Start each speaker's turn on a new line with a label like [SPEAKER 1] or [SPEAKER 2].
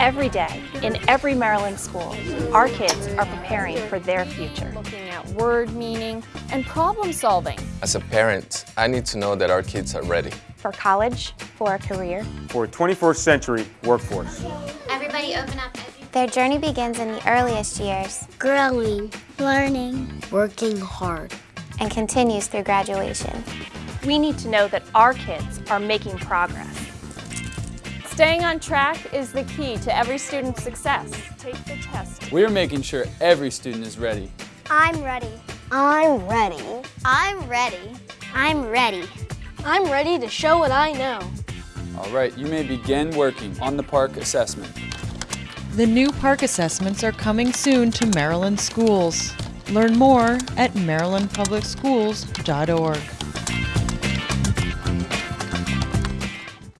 [SPEAKER 1] Every day, in every Maryland school, our kids are preparing for their future.
[SPEAKER 2] Looking at word meaning and problem solving.
[SPEAKER 3] As a parent, I need to know that our kids are ready.
[SPEAKER 1] For college, for a career,
[SPEAKER 4] for a 21st century workforce.
[SPEAKER 5] Everybody open up.
[SPEAKER 6] Their journey begins in the earliest years.
[SPEAKER 7] Growing, learning,
[SPEAKER 8] working hard.
[SPEAKER 6] And continues through graduation.
[SPEAKER 1] We need to know that our kids are making progress.
[SPEAKER 2] Staying on track is the key to every student's success. Take the test.
[SPEAKER 9] We're making sure every student is ready.
[SPEAKER 7] I'm ready.
[SPEAKER 8] I'm ready.
[SPEAKER 7] I'm ready.
[SPEAKER 5] I'm ready.
[SPEAKER 7] I'm ready to show what I know.
[SPEAKER 9] All right, you may begin working on the PARCC assessment.
[SPEAKER 10] The new PARCC assessments are coming soon to Maryland schools. Learn more at marylandpublicschools.org.